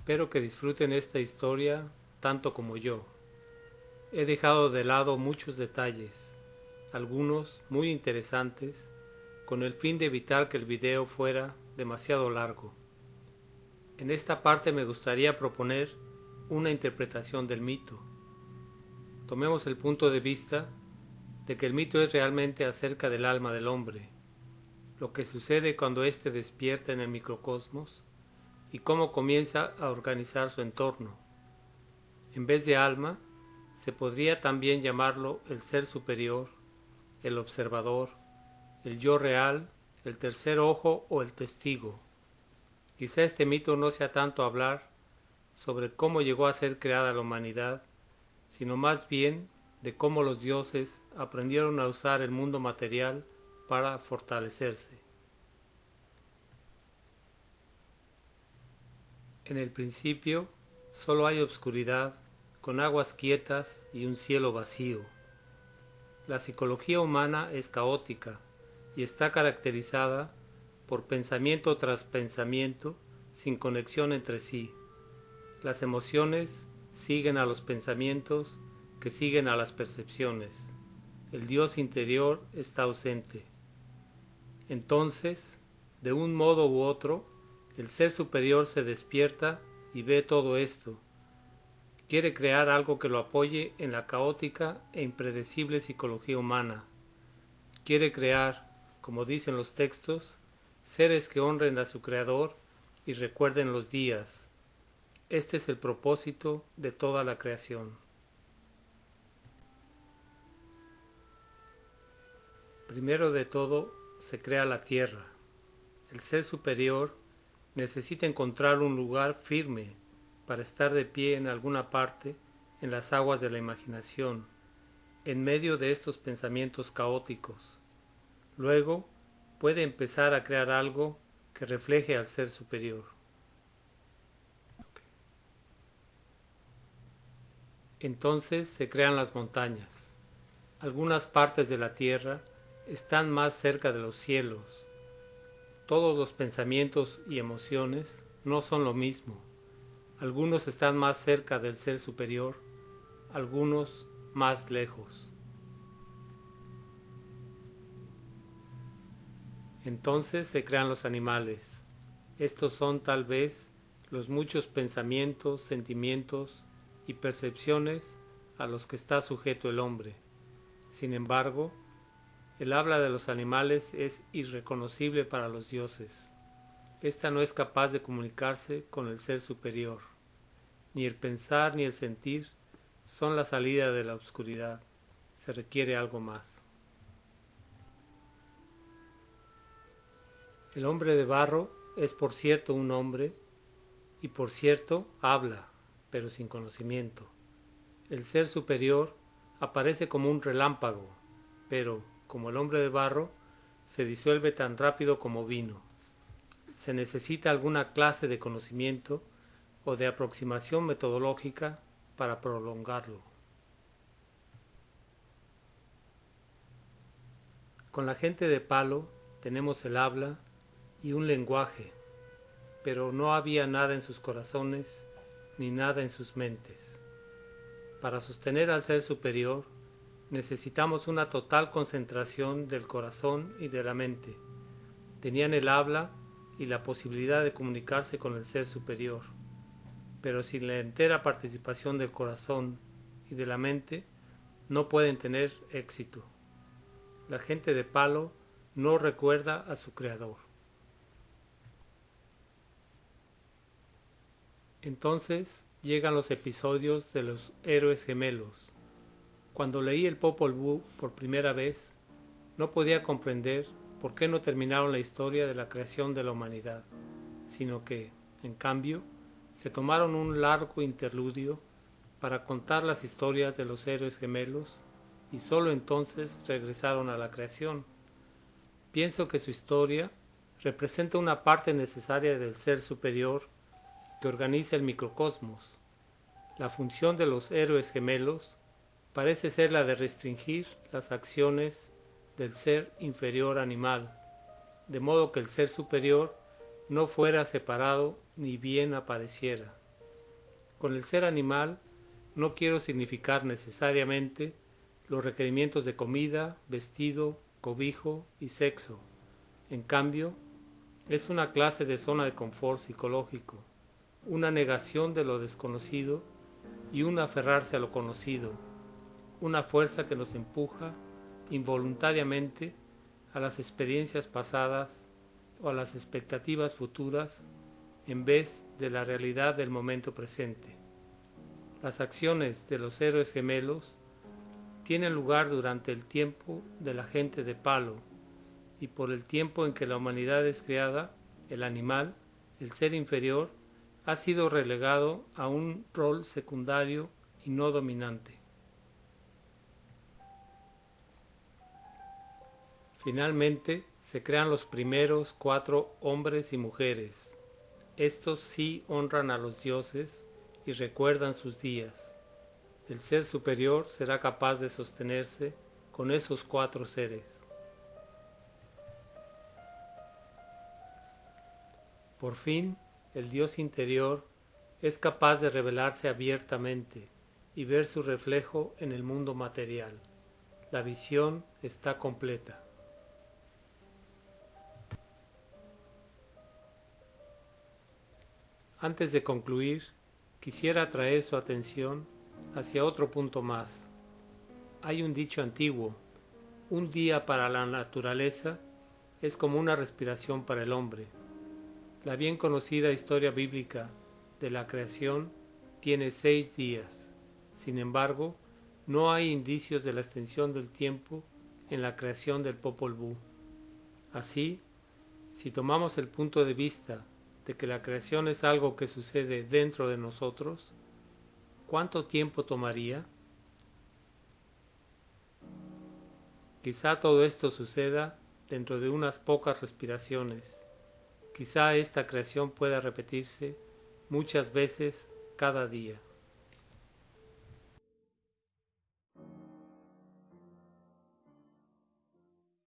Espero que disfruten esta historia tanto como yo. He dejado de lado muchos detalles, algunos muy interesantes, con el fin de evitar que el video fuera demasiado largo. En esta parte me gustaría proponer una interpretación del mito. Tomemos el punto de vista de que el mito es realmente acerca del alma del hombre, lo que sucede cuando éste despierta en el microcosmos y cómo comienza a organizar su entorno. En vez de alma, se podría también llamarlo el ser superior, el observador, el yo real, el tercer ojo o el testigo. Quizá este mito no sea tanto hablar sobre cómo llegó a ser creada la humanidad, sino más bien de cómo los dioses aprendieron a usar el mundo material para fortalecerse. En el principio solo hay obscuridad, con aguas quietas y un cielo vacío. La psicología humana es caótica y está caracterizada por pensamiento tras pensamiento sin conexión entre sí. Las emociones siguen a los pensamientos que siguen a las percepciones. El Dios interior está ausente. Entonces, de un modo u otro, el ser superior se despierta y ve todo esto. Quiere crear algo que lo apoye en la caótica e impredecible psicología humana. Quiere crear, como dicen los textos, seres que honren a su Creador y recuerden los días. Este es el propósito de toda la creación. Primero de todo se crea la tierra. El ser superior necesita encontrar un lugar firme para estar de pie en alguna parte en las aguas de la imaginación, en medio de estos pensamientos caóticos. Luego puede empezar a crear algo que refleje al ser superior. Entonces se crean las montañas. Algunas partes de la tierra están más cerca de los cielos, todos los pensamientos y emociones no son lo mismo. Algunos están más cerca del ser superior, algunos más lejos. Entonces se crean los animales. Estos son tal vez los muchos pensamientos, sentimientos y percepciones a los que está sujeto el hombre. Sin embargo, el habla de los animales es irreconocible para los dioses. Esta no es capaz de comunicarse con el ser superior. Ni el pensar ni el sentir son la salida de la oscuridad. Se requiere algo más. El hombre de barro es por cierto un hombre y por cierto habla, pero sin conocimiento. El ser superior aparece como un relámpago, pero como el hombre de barro, se disuelve tan rápido como vino. Se necesita alguna clase de conocimiento o de aproximación metodológica para prolongarlo. Con la gente de palo tenemos el habla y un lenguaje, pero no había nada en sus corazones ni nada en sus mentes. Para sostener al ser superior, necesitamos una total concentración del corazón y de la mente. Tenían el habla y la posibilidad de comunicarse con el ser superior, pero sin la entera participación del corazón y de la mente no pueden tener éxito. La gente de palo no recuerda a su creador. Entonces llegan los episodios de los héroes gemelos, cuando leí el Popol Vuh por primera vez, no podía comprender por qué no terminaron la historia de la creación de la humanidad, sino que, en cambio, se tomaron un largo interludio para contar las historias de los héroes gemelos y sólo entonces regresaron a la creación. Pienso que su historia representa una parte necesaria del ser superior que organiza el microcosmos. La función de los héroes gemelos parece ser la de restringir las acciones del ser inferior animal, de modo que el ser superior no fuera separado ni bien apareciera. Con el ser animal no quiero significar necesariamente los requerimientos de comida, vestido, cobijo y sexo. En cambio, es una clase de zona de confort psicológico, una negación de lo desconocido y un aferrarse a lo conocido, una fuerza que nos empuja involuntariamente a las experiencias pasadas o a las expectativas futuras en vez de la realidad del momento presente. Las acciones de los héroes gemelos tienen lugar durante el tiempo de la gente de palo y por el tiempo en que la humanidad es creada, el animal, el ser inferior, ha sido relegado a un rol secundario y no dominante. Finalmente, se crean los primeros cuatro hombres y mujeres. Estos sí honran a los dioses y recuerdan sus días. El ser superior será capaz de sostenerse con esos cuatro seres. Por fin, el Dios interior es capaz de revelarse abiertamente y ver su reflejo en el mundo material. La visión está completa. Antes de concluir, quisiera atraer su atención hacia otro punto más. Hay un dicho antiguo, un día para la naturaleza es como una respiración para el hombre. La bien conocida historia bíblica de la creación tiene seis días. Sin embargo, no hay indicios de la extensión del tiempo en la creación del Popol Vuh. Así, si tomamos el punto de vista de que la creación es algo que sucede dentro de nosotros, ¿cuánto tiempo tomaría? Quizá todo esto suceda dentro de unas pocas respiraciones. Quizá esta creación pueda repetirse muchas veces cada día.